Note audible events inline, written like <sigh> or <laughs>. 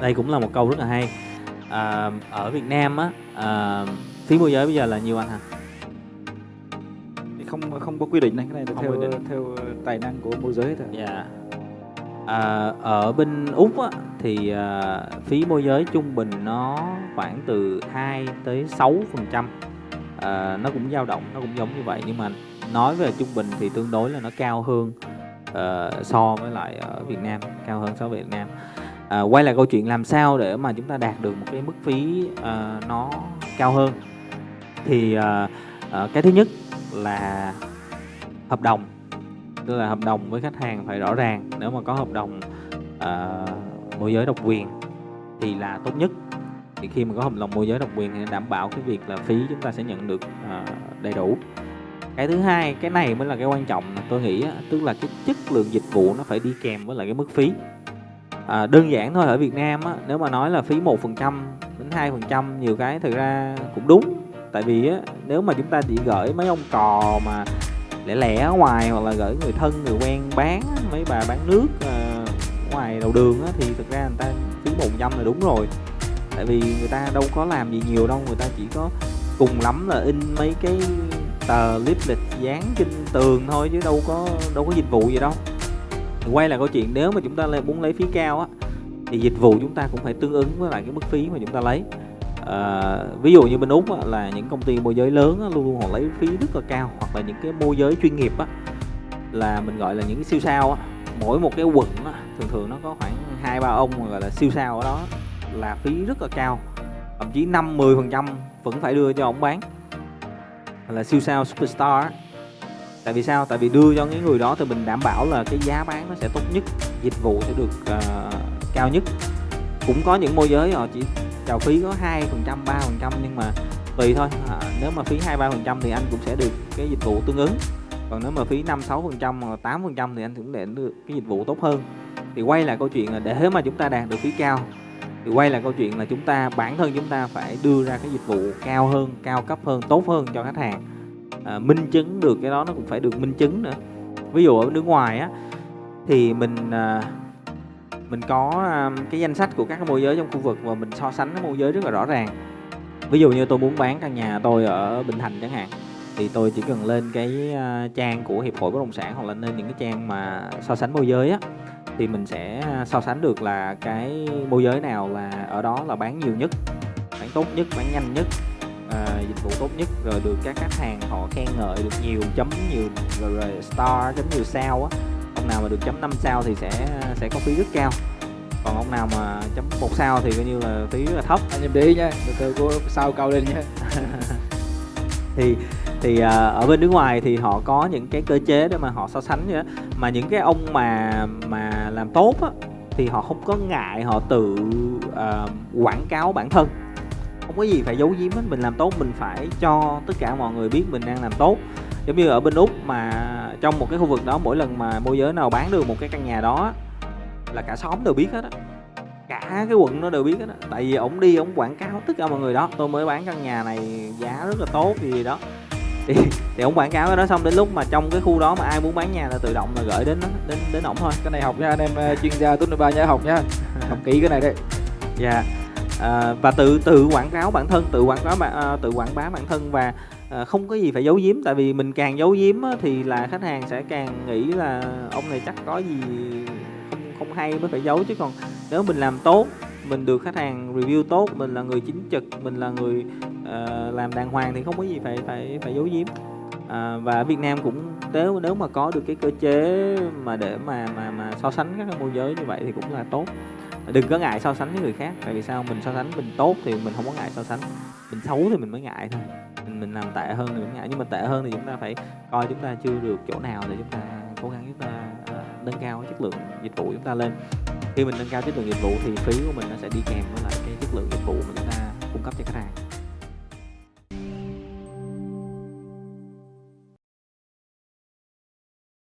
Đây cũng là một câu rất là hay. À, ở Việt Nam á, à, phí môi giới bây giờ là nhiêu anh hả? Không không có quy định này, cái này là Không theo quy định. theo tài năng của môi giới thôi. Dạ. À, ở bên Úc á, thì à, phí môi giới trung bình nó khoảng từ 2 tới 6 phần trăm. À, nó cũng dao động, nó cũng giống như vậy nhưng mà nói về trung bình thì tương đối là nó cao hơn ờ, so với lại ở Việt Nam, cao hơn so với Việt Nam. À, quay lại câu chuyện làm sao để mà chúng ta đạt được một cái mức phí à, nó cao hơn. Thì à, à, cái thứ nhất là hợp đồng. Tức là hợp đồng với khách hàng phải rõ ràng. Nếu mà có hợp đồng à, môi giới độc quyền thì là tốt nhất. Thì khi mà có hợp đồng môi giới độc quyền thì đảm bảo cái việc là phí chúng ta sẽ nhận được à, đầy đủ. Cái thứ hai cái này mới là cái quan trọng tôi nghĩ á, tức là cái chất lượng dịch vụ nó phải đi kèm với lại cái mức phí à, đơn giản thôi ở Việt Nam á, nếu mà nói là phí một phần trăm đến hai phần trăm nhiều cái thực ra cũng đúng. Tại vì á, nếu mà chúng ta chỉ gửi mấy ông cò mà lẻ lẻ ở ngoài hoặc là gửi người thân người quen bán mấy bà bán nước à, ngoài đầu đường á, thì thực ra người ta phí một trăm là đúng rồi. Tại vì người ta đâu có làm gì nhiều đâu người ta chỉ có cùng lắm là in mấy cái tờ leaflet dán trên tường thôi chứ đâu có đâu có dịch vụ gì đâu thì quay lại câu chuyện nếu mà chúng ta muốn lấy phí cao á thì dịch vụ chúng ta cũng phải tương ứng với lại cái mức phí mà chúng ta lấy. À, ví dụ như bên úc á, là những công ty môi giới lớn á, luôn luôn họ lấy phí rất là cao hoặc là những cái môi giới chuyên nghiệp á là mình gọi là những cái siêu sao á. Mỗi một cái quận á, thường thường nó có khoảng hai ba ông gọi là siêu sao ở đó là phí rất là cao. Thậm chí năm 10 phần trăm vẫn phải đưa cho ông bán. Là siêu sao superstar tại vì sao? Tại vì đưa cho những người đó thì mình đảm bảo là cái giá bán nó sẽ tốt nhất dịch vụ sẽ được uh, cao nhất. Cũng có những môi giới họ chỉ chào phí có hai phần trăm ba phần trăm nhưng mà tùy thôi. À, nếu mà phí hai ba phần trăm thì anh cũng sẽ được cái dịch vụ tương ứng. Còn nếu mà phí năm sáu phần trăm hoặc tám phần trăm thì anh cũng để được cái dịch vụ tốt hơn. Thì quay lại câu chuyện là để mà chúng ta đạt được phí cao thì quay lại câu chuyện là chúng ta bản thân chúng ta phải đưa ra cái dịch vụ cao hơn cao cấp hơn tốt hơn cho khách hàng à, minh chứng được cái đó nó cũng phải được minh chứng nữa. Ví dụ ở nước ngoài á thì mình à, mình có à, cái danh sách của các cái môi giới trong khu vực và mình so sánh cái môi giới rất là rõ ràng. Ví dụ như tôi muốn bán căn nhà tôi ở bình thành chẳng hạn thì tôi chỉ cần lên cái à, trang của hiệp hội bất động sản hoặc là lên những cái trang mà so sánh môi giới á thì mình sẽ so sánh được là cái môi giới nào là ở đó là bán nhiều nhất bán tốt nhất bán nhanh nhất à, dịch vụ tốt nhất rồi được các khách hàng họ khen ngợi được nhiều chấm nhiều rồi, rồi star chấm nhiều sao á ông nào mà được chấm 5 sao thì sẽ sẽ có phí rất cao còn ông nào mà chấm một sao thì coi như là phí rất là thấp Anh em để ý nha, từ từ cô sao cao lên nha. <laughs> thì thì à, ở bên nước ngoài thì họ có những cái cơ chế để mà họ so sánh vậy đó. mà những cái ông mà mà làm tốt á thì họ không có ngại họ tự à, quảng cáo bản thân không có gì phải giấu giếm hết mình làm tốt mình phải cho tất cả mọi người biết mình đang làm tốt. Giống như ở bên úc mà trong một cái khu vực đó mỗi lần mà môi giới nào bán được một cái căn nhà đó là cả xóm đều biết hết á. Cả cái quận nó đều biết hết á. Tại vì ổng đi ổng quảng cáo tất cả mọi người đó. Tôi mới bán căn nhà này giá rất là tốt gì gì đó. Thì thì ổng quảng cáo cái đó xong đến lúc mà trong cái khu đó mà ai muốn bán nhà là tự động là gửi đến đến đến ổng thôi. Cái này học nha anh em ờ, chuyên gia nghiệp ba nhớ học nha. Học kỹ cái này đấy. dạ à, và tự tự quảng cáo bản thân tự quảng cáo bản à, tự quảng bá bản thân và à, không có gì phải giấu giếm. Tại vì mình càng giấu giếm á, thì là khách hàng sẽ càng nghĩ là ông này chắc có gì không không hay mới phải giấu. Chứ còn nếu mình làm tốt mình được khách hàng review tốt mình là người chính trực mình là người uh, làm đàng hoàng thì không có gì phải phải phải giấu giếm. À, và Việt Nam cũng nếu nếu mà có được cái cơ chế mà để mà mà mà so sánh các môi giới như vậy thì cũng là tốt đừng có ngại so sánh với người khác, tại vì sao? Mình so sánh mình tốt thì mình không có ngại so sánh. Mình xấu thì mình mới ngại thôi. Mình mình làm tệ hơn thì mình ngại. Nhưng mà tệ hơn thì chúng ta phải coi chúng ta chưa được chỗ nào để chúng ta cố gắng chúng ta ờ, nâng cao chất lượng dịch vụ chúng ta lên. Khi mình nâng cao chất lượng dịch vụ thì phí của mình nó sẽ đi kèm với lại cái